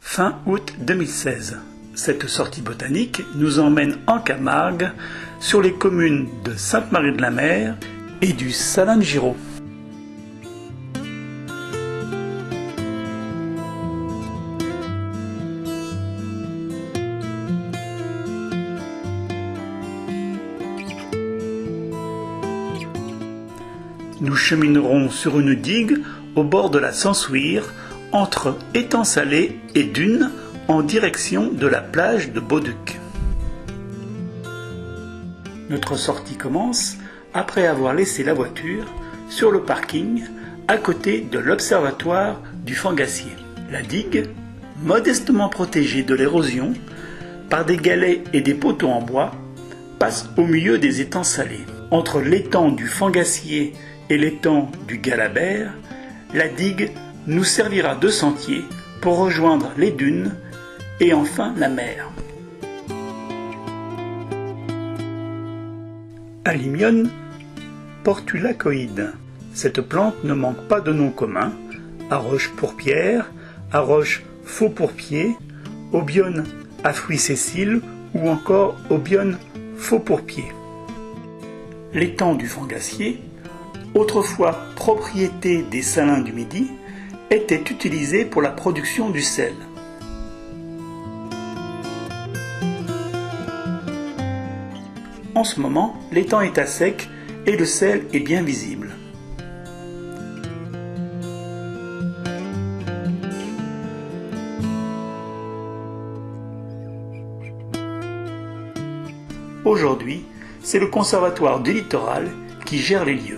Fin août 2016. Cette sortie botanique nous emmène en Camargue sur les communes de Sainte-Marie-de-la-Mer et du Salin Nous cheminerons sur une digue au bord de la Sansouire, entre étang salé et dunes, en direction de la plage de Bauduc. Notre sortie commence après avoir laissé la voiture sur le parking à côté de l'observatoire du Fangassier. La digue, modestement protégée de l'érosion par des galets et des poteaux en bois, passe au milieu des étangs salés. Entre l'étang du Fangassier et l'étang du Galabert, la digue nous servira de sentier pour rejoindre les dunes et enfin la mer. Alimione portulacoïde. Cette plante ne manque pas de nom commun. Arroche pourpière, arroche faux pourpier, obione à fruits sessiles ou encore obione faux pourpier. L'étang du Fangassier autrefois propriété des salins du Midi, était utilisé pour la production du sel. En ce moment, l'étang est à sec et le sel est bien visible. Aujourd'hui, c'est le Conservatoire du littoral qui gère les lieux.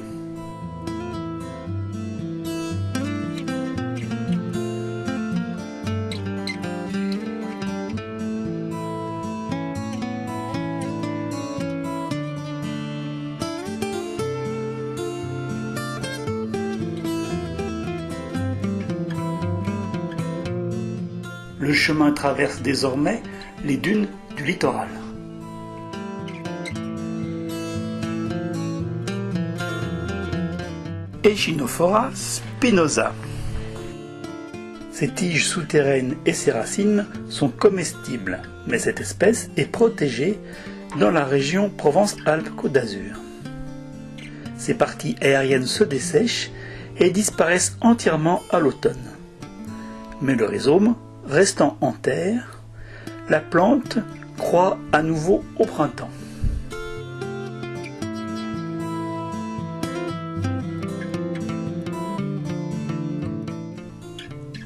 Le chemin traverse désormais les dunes du littoral. Echinophora spinosa. Ses tiges souterraines et ses racines sont comestibles, mais cette espèce est protégée dans la région Provence-Alpes-Côte d'Azur. Ses parties aériennes se dessèchent et disparaissent entièrement à l'automne. Mais le rhizome restant en terre, la plante croît à nouveau au printemps.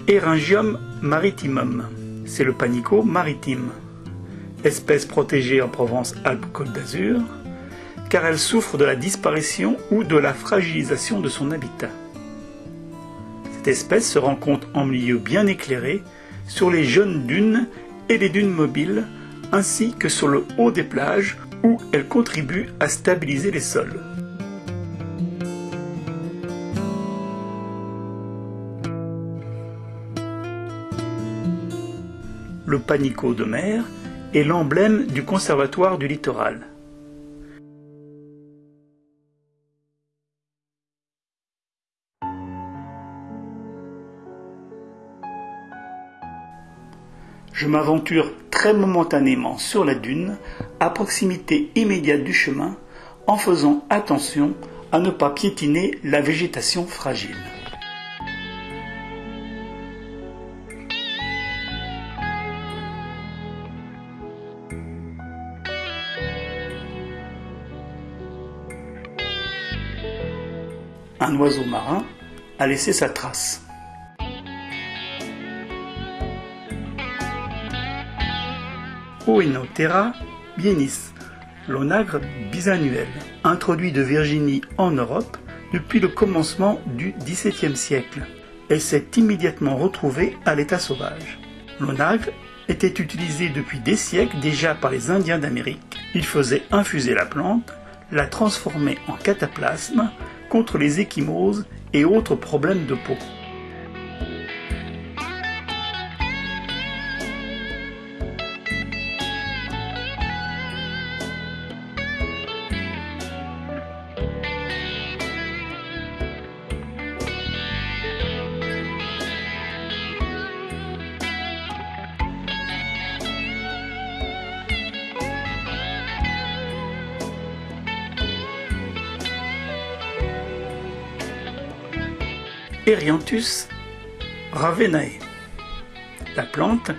Eryngium maritimum, c'est le panico maritime, espèce protégée en Provence-Alpes-Côte d'Azur, car elle souffre de la disparition ou de la fragilisation de son habitat. Cette espèce se rencontre en milieu bien éclairé sur les jeunes dunes et les dunes mobiles, ainsi que sur le haut des plages où elle contribue à stabiliser les sols. Le panico de mer est l'emblème du conservatoire du littoral. Je m'aventure très momentanément sur la dune, à proximité immédiate du chemin, en faisant attention à ne pas piétiner la végétation fragile. Un oiseau marin a laissé sa trace. Oenothera bienis, l'onagre bisannuel, introduit de Virginie en Europe depuis le commencement du XVIIe siècle, et s'est immédiatement retrouvé à l'état sauvage. L'onagre était utilisé depuis des siècles déjà par les Indiens d'Amérique. Ils faisaient infuser la plante, la transformer en cataplasme contre les échymoses et autres problèmes de peau. Erianthus ravenae. La plante,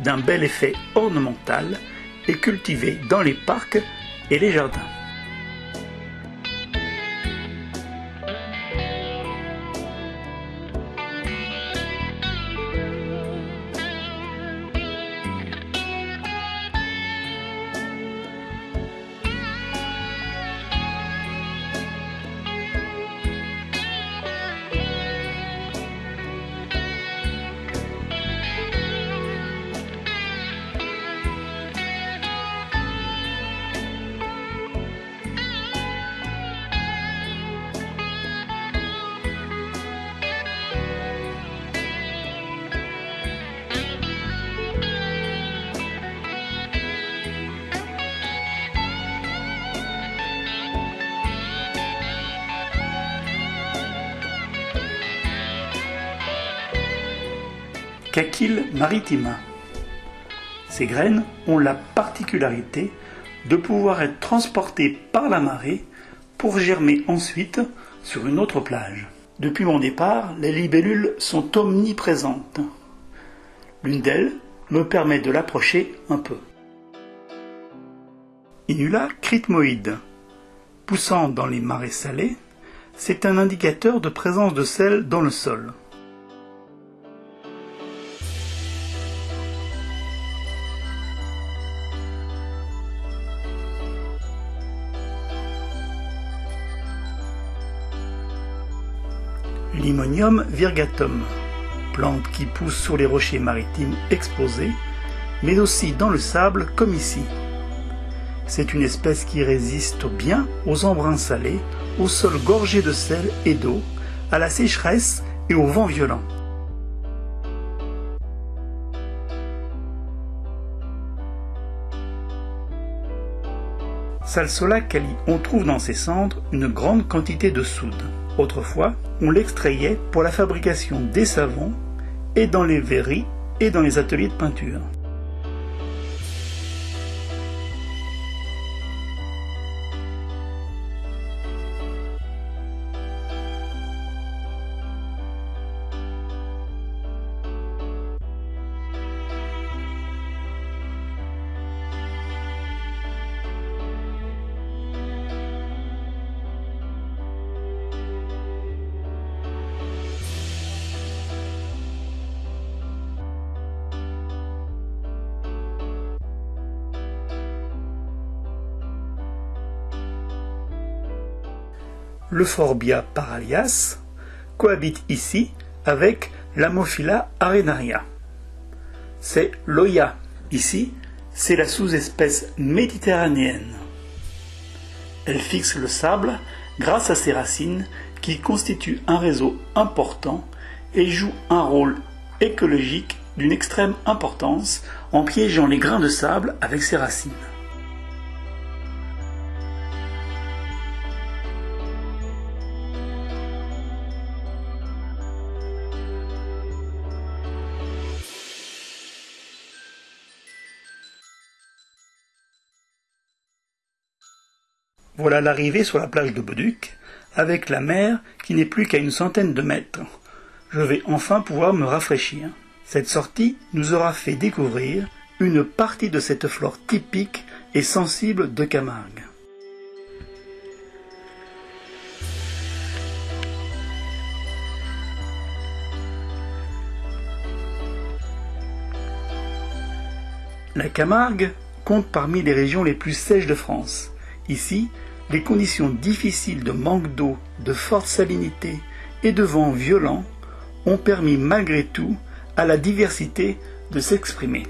d'un bel effet ornemental, est cultivée dans les parcs et les jardins. Cachille maritima. Ces graines ont la particularité de pouvoir être transportées par la marée pour germer ensuite sur une autre plage. Depuis mon départ, les libellules sont omniprésentes. L'une d'elles me permet de l'approcher un peu. Inula critmoïde. Poussant dans les marais salés, c'est un indicateur de présence de sel dans le sol. Limonium virgatum, plante qui pousse sur les rochers maritimes exposés, mais aussi dans le sable comme ici. C'est une espèce qui résiste bien aux embruns salés, au sol gorgé de sel et d'eau, à la sécheresse et au vent violent. Salsola cali, on trouve dans ses cendres une grande quantité de soude. Autrefois, on l'extrayait pour la fabrication des savons et dans les verreries et dans les ateliers de peinture. Le Forbia paralias cohabite ici avec l'Amophila arenaria. C'est l'Oya. Ici, c'est la sous-espèce méditerranéenne. Elle fixe le sable grâce à ses racines qui constituent un réseau important et joue un rôle écologique d'une extrême importance en piégeant les grains de sable avec ses racines. Voilà l'arrivée sur la plage de Boduc, avec la mer qui n'est plus qu'à une centaine de mètres. Je vais enfin pouvoir me rafraîchir. Cette sortie nous aura fait découvrir une partie de cette flore typique et sensible de Camargue. La Camargue compte parmi les régions les plus sèches de France. Ici, les conditions difficiles de manque d'eau, de forte salinité et de vent violent ont permis malgré tout à la diversité de s'exprimer.